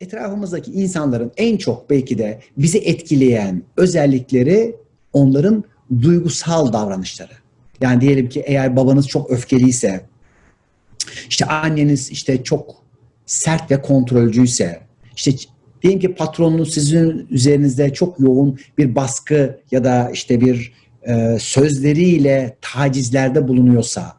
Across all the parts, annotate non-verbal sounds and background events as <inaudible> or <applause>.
etrafımızdaki insanların en çok belki de bizi etkileyen özellikleri onların duygusal davranışları. Yani diyelim ki eğer babanız çok öfkeliyse, işte anneniz işte çok sert ve kontrolcüyse, işte diyelim ki patronunuz sizin üzerinizde çok yoğun bir baskı ya da işte bir e, sözleriyle tacizlerde bulunuyorsa,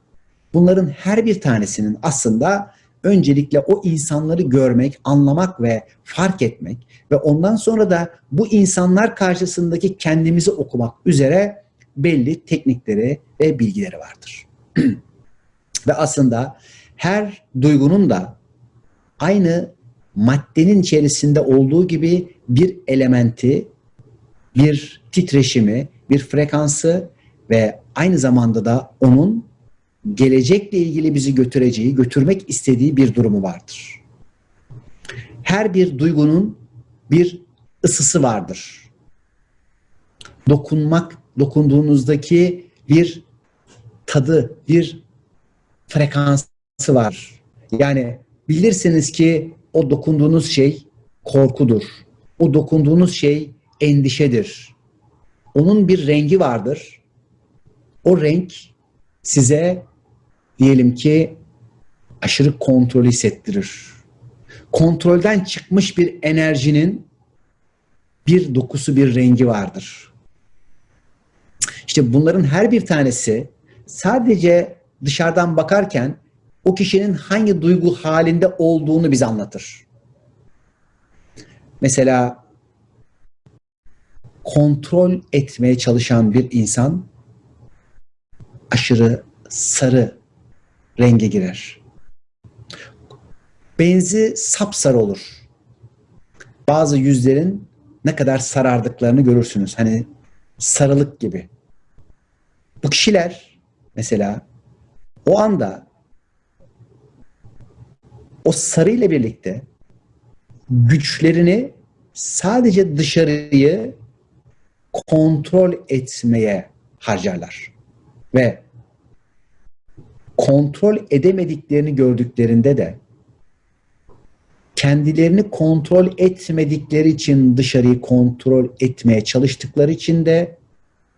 bunların her bir tanesinin aslında öncelikle o insanları görmek, anlamak ve fark etmek ve ondan sonra da bu insanlar karşısındaki kendimizi okumak üzere belli teknikleri ve bilgileri vardır. <clears throat> ve aslında her duygunun da aynı maddenin içerisinde olduğu gibi bir elementi, bir titreşimi, bir frekansı ve aynı zamanda da onun gelecekle ilgili bizi götüreceği, götürmek istediği bir durumu vardır. Her bir duygunun bir ısısı vardır. Dokunmak, dokunduğunuzdaki bir tadı, bir frekansı var. Yani bilirsiniz ki o dokunduğunuz şey korkudur. O dokunduğunuz şey endişedir. Onun bir rengi vardır. O renk size diyelim ki aşırı kontrol hissettirir. Kontrolden çıkmış bir enerjinin bir dokusu, bir rengi vardır. İşte bunların her bir tanesi sadece dışarıdan bakarken o kişinin hangi duygu halinde olduğunu bize anlatır. Mesela kontrol etmeye çalışan bir insan aşırı sarı renge girer. Benzi sapsarı olur. Bazı yüzlerin ne kadar sarardıklarını görürsünüz. Hani sarılık gibi. Bu kişiler mesela o anda o sarı ile birlikte güçlerini sadece dışarıyı kontrol etmeye harcarlar. Ve kontrol edemediklerini gördüklerinde de kendilerini kontrol etmedikleri için dışarıyı kontrol etmeye çalıştıkları için de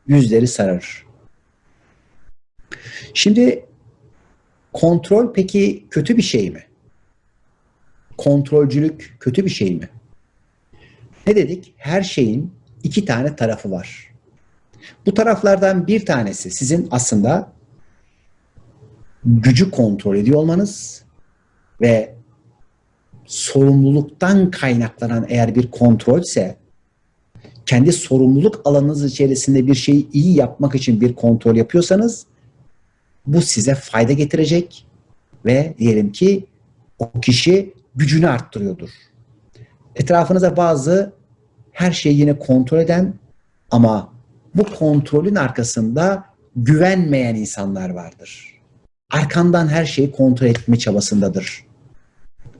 yüzleri sararır. Şimdi kontrol peki kötü bir şey mi? Kontrolcülük kötü bir şey mi? Ne dedik? Her şeyin iki tane tarafı var. Bu taraflardan bir tanesi sizin aslında gücü kontrol ediyor olmanız ve sorumluluktan kaynaklanan eğer bir kontrolse kendi sorumluluk alanınız içerisinde bir şeyi iyi yapmak için bir kontrol yapıyorsanız bu size fayda getirecek ve diyelim ki o kişi gücünü arttırıyordur. Etrafınıza bazı her şeyi yine kontrol eden ama bu kontrolün arkasında güvenmeyen insanlar vardır. Arkandan her şeyi kontrol etme çabasındadır.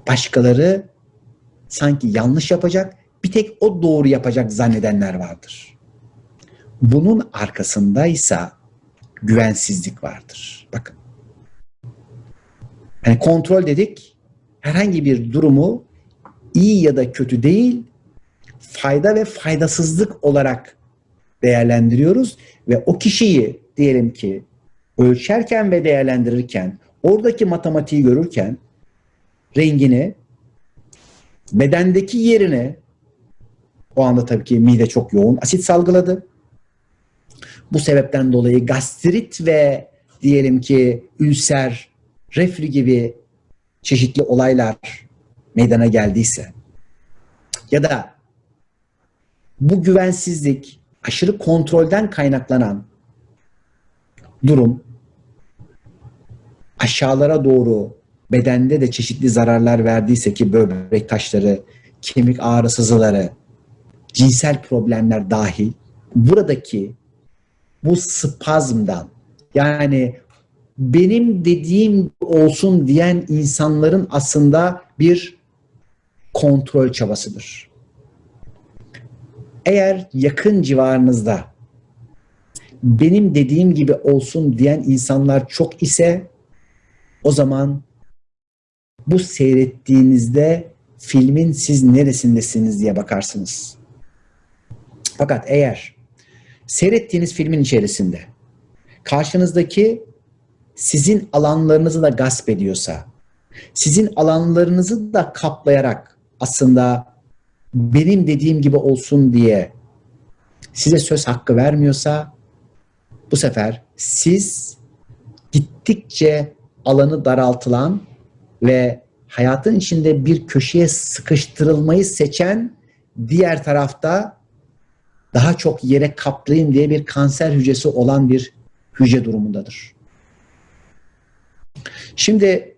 Başkaları sanki yanlış yapacak, bir tek o doğru yapacak zannedenler vardır. Bunun arkasındaysa güvensizlik vardır. Bakın. Yani kontrol dedik, herhangi bir durumu iyi ya da kötü değil, fayda ve faydasızlık olarak değerlendiriyoruz ve o kişiyi diyelim ki ölçerken ve değerlendirirken oradaki matematiği görürken rengini bedendeki yerine o anda tabii ki mide çok yoğun asit salgıladı. Bu sebepten dolayı gastrit ve diyelim ki ülser, reflü gibi çeşitli olaylar meydana geldiyse ya da bu güvensizlik aşırı kontrolden kaynaklanan durum aşağılara doğru bedende de çeşitli zararlar verdiyse ki böbrek taşları, kemik ağrısızları, cinsel problemler dahil buradaki bu spazmdan yani benim dediğim olsun diyen insanların aslında bir kontrol çabasıdır. Eğer yakın civarınızda benim dediğim gibi olsun diyen insanlar çok ise o zaman bu seyrettiğinizde filmin siz neresindesiniz diye bakarsınız. Fakat eğer seyrettiğiniz filmin içerisinde karşınızdaki sizin alanlarınızı da gasp ediyorsa, sizin alanlarınızı da kaplayarak aslında benim dediğim gibi olsun diye size söz hakkı vermiyorsa bu sefer siz gittikçe alanı daraltılan ve hayatın içinde bir köşeye sıkıştırılmayı seçen diğer tarafta daha çok yere kaplayayım diye bir kanser hücresi olan bir hücre durumundadır. Şimdi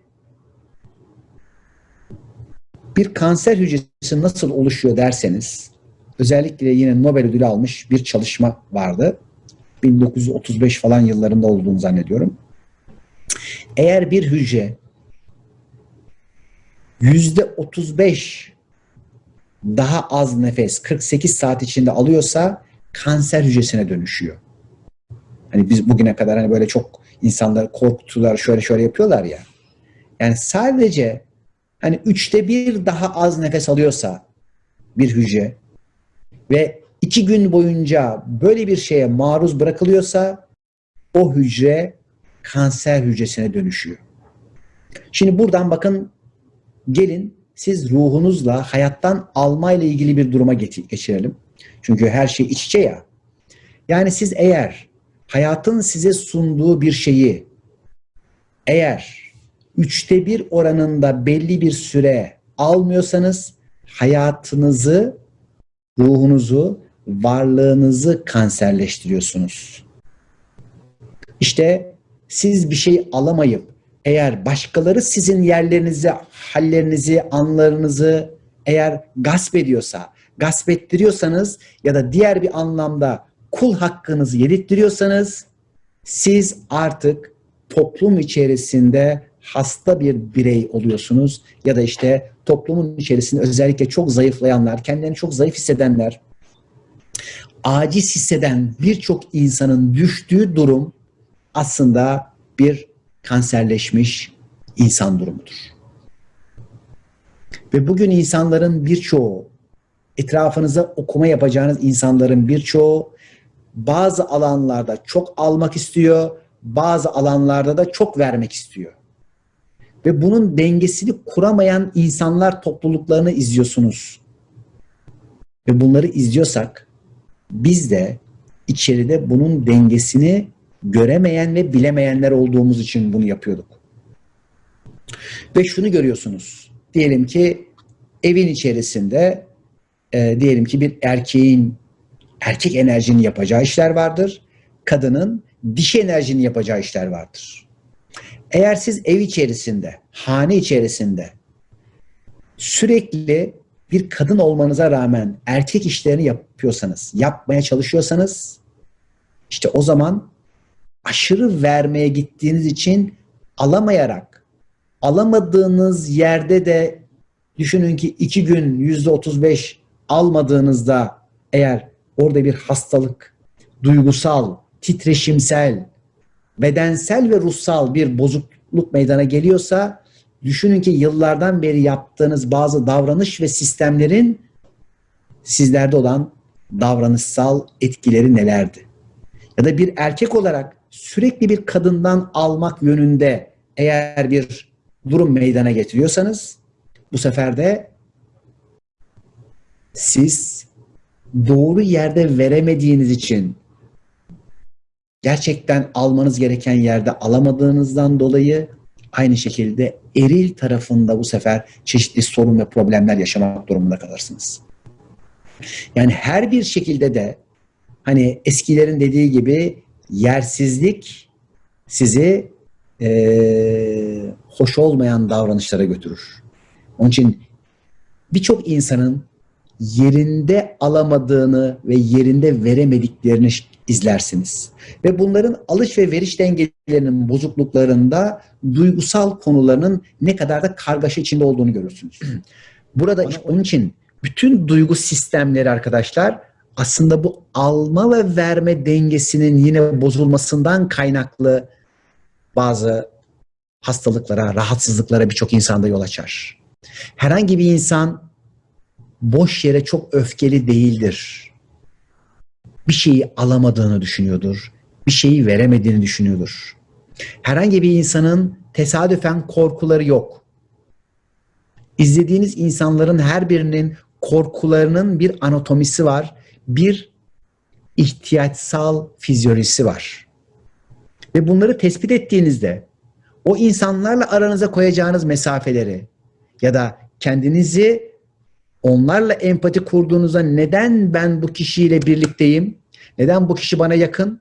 bir kanser hücresi nasıl oluşuyor derseniz özellikle yine Nobel ödülü almış bir çalışma vardı. 1935 falan yıllarında olduğunu zannediyorum. Eğer bir hücre yüzde 35 daha az nefes 48 saat içinde alıyorsa kanser hücresine dönüşüyor. Hani biz bugüne kadar hani böyle çok insanları korktular şöyle şöyle yapıyorlar ya. Yani sadece hani üçte bir daha az nefes alıyorsa bir hücre ve iki gün boyunca böyle bir şeye maruz bırakılıyorsa o hücre kanser hücresine dönüşüyor. Şimdi buradan bakın gelin siz ruhunuzla hayattan almayla ilgili bir duruma geçirelim. Çünkü her şey iç içe ya. Yani siz eğer hayatın size sunduğu bir şeyi eğer üçte bir oranında belli bir süre almıyorsanız hayatınızı, ruhunuzu, varlığınızı kanserleştiriyorsunuz. İşte siz bir şey alamayıp eğer başkaları sizin yerlerinizi, hallerinizi, anlarınızı eğer gasp ediyorsa, gasp ettiriyorsanız ya da diğer bir anlamda kul hakkınızı yedirttiriyorsanız siz artık toplum içerisinde hasta bir birey oluyorsunuz ya da işte toplumun içerisinde özellikle çok zayıflayanlar, kendilerini çok zayıf hissedenler, aciz hisseden birçok insanın düştüğü durum aslında bir kanserleşmiş insan durumudur. Ve bugün insanların birçoğu, etrafınıza okuma yapacağınız insanların birçoğu bazı alanlarda çok almak istiyor, bazı alanlarda da çok vermek istiyor. Ve bunun dengesini kuramayan insanlar topluluklarını izliyorsunuz. Ve bunları izliyorsak biz de içeride bunun dengesini göremeyen ve bilemeyenler olduğumuz için bunu yapıyorduk. Ve şunu görüyorsunuz. Diyelim ki evin içerisinde e, diyelim ki bir erkeğin erkek enerjinin yapacağı işler vardır. Kadının dişi enerjinin yapacağı işler vardır. Eğer siz ev içerisinde, hane içerisinde sürekli bir kadın olmanıza rağmen erkek işlerini yapıyorsanız, yapmaya çalışıyorsanız işte o zaman aşırı vermeye gittiğiniz için alamayarak alamadığınız yerde de düşünün ki iki gün yüzde otuz beş almadığınızda eğer orada bir hastalık, duygusal, titreşimsel, bedensel ve ruhsal bir bozukluk meydana geliyorsa düşünün ki yıllardan beri yaptığınız bazı davranış ve sistemlerin sizlerde olan davranışsal etkileri nelerdi? Ya da bir erkek olarak sürekli bir kadından almak yönünde eğer bir durum meydana getiriyorsanız bu sefer de siz doğru yerde veremediğiniz için gerçekten almanız gereken yerde alamadığınızdan dolayı aynı şekilde eril tarafında bu sefer çeşitli sorun ve problemler yaşamak durumunda kalırsınız. Yani her bir şekilde de hani eskilerin dediği gibi yersizlik sizi e, hoş olmayan davranışlara götürür. Onun için birçok insanın yerinde alamadığını ve yerinde veremediklerini izlersiniz. Ve bunların alış ve veriş dengelerinin bozukluklarında duygusal konularının ne kadar da kargaşa içinde olduğunu görürsünüz. <clears throat> Burada işte onun için bütün duygu sistemleri arkadaşlar aslında bu alma ve verme dengesinin yine bozulmasından kaynaklı bazı hastalıklara, rahatsızlıklara birçok insanda yol açar. Herhangi bir insan boş yere çok öfkeli değildir. Bir şeyi alamadığını düşünüyordur. Bir şeyi veremediğini düşünüyordur. Herhangi bir insanın tesadüfen korkuları yok. İzlediğiniz insanların her birinin korkularının bir anatomisi var. Bir ihtiyaçsal fizyolojisi var. Ve bunları tespit ettiğinizde o insanlarla aranıza koyacağınız mesafeleri ya da kendinizi onlarla empati kurduğunuzda neden ben bu kişiyle birlikteyim? Neden bu kişi bana yakın?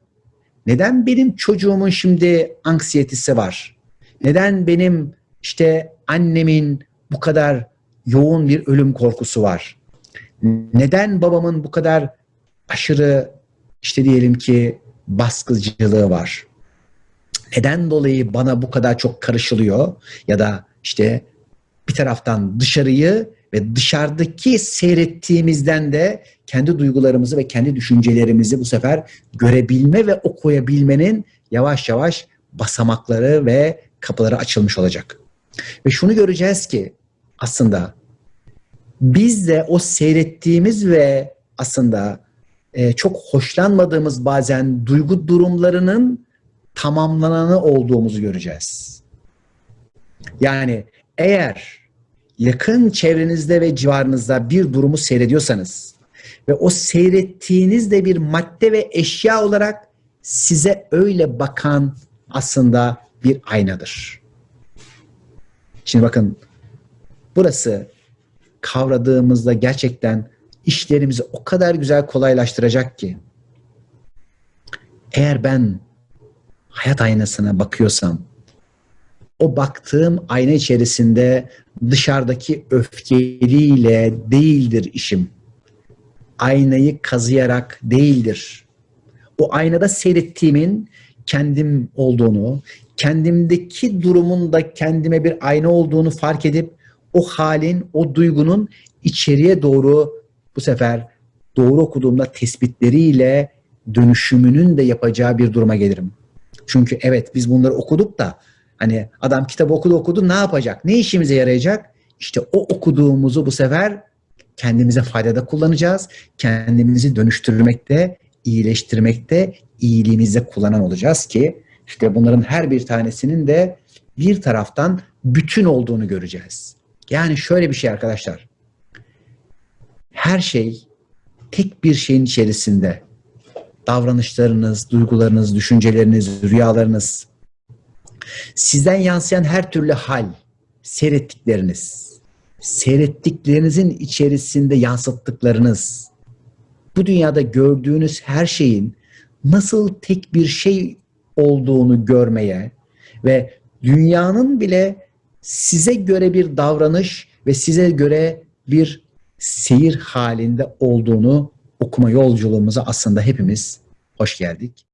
Neden benim çocuğumun şimdi anksiyetesi var? Neden benim işte annemin bu kadar yoğun bir ölüm korkusu var? Neden babamın bu kadar aşırı işte diyelim ki baskıcılığı var? Neden dolayı bana bu kadar çok karışılıyor ya da işte bir taraftan dışarıyı ve dışarıdaki seyrettiğimizden de kendi duygularımızı ve kendi düşüncelerimizi bu sefer görebilme ve okuyabilmenin yavaş yavaş basamakları ve kapıları açılmış olacak. Ve şunu göreceğiz ki aslında biz de o seyrettiğimiz ve aslında e, çok hoşlanmadığımız bazen duygu durumlarının tamamlananı olduğumuzu göreceğiz. Yani eğer yakın çevrenizde ve civarınızda bir durumu seyrediyorsanız ve o seyrettiğiniz de bir madde ve eşya olarak size öyle bakan aslında bir aynadır. Şimdi bakın burası kavradığımızda gerçekten işlerimizi o kadar güzel kolaylaştıracak ki eğer ben hayat aynasına bakıyorsam o baktığım ayna içerisinde dışarıdaki öfkeliyle değildir işim. Aynayı kazıyarak değildir. O aynada seyrettiğimin kendim olduğunu, kendimdeki durumun da kendime bir ayna olduğunu fark edip o halin, o duygunun içeriye doğru bu sefer doğru okuduğumda tespitleriyle dönüşümünün de yapacağı bir duruma gelirim. Çünkü evet biz bunları okuduk da hani adam kitabı okudu okudu ne yapacak? Ne işimize yarayacak? İşte o okuduğumuzu bu sefer kendimize faydada kullanacağız. Kendimizi dönüştürmekte, iyileştirmekte, iyiliğimizde kullanan olacağız ki işte bunların her bir tanesinin de bir taraftan bütün olduğunu göreceğiz. Yani şöyle bir şey arkadaşlar. Her şey tek bir şeyin içerisinde davranışlarınız, duygularınız, düşünceleriniz, rüyalarınız, sizden yansıyan her türlü hal, seyrettikleriniz, seyrettiklerinizin içerisinde yansıttıklarınız, bu dünyada gördüğünüz her şeyin nasıl tek bir şey olduğunu görmeye ve dünyanın bile size göre bir davranış ve size göre bir seyir halinde olduğunu okuma yolculuğumuza aslında hepimiz hoş geldik.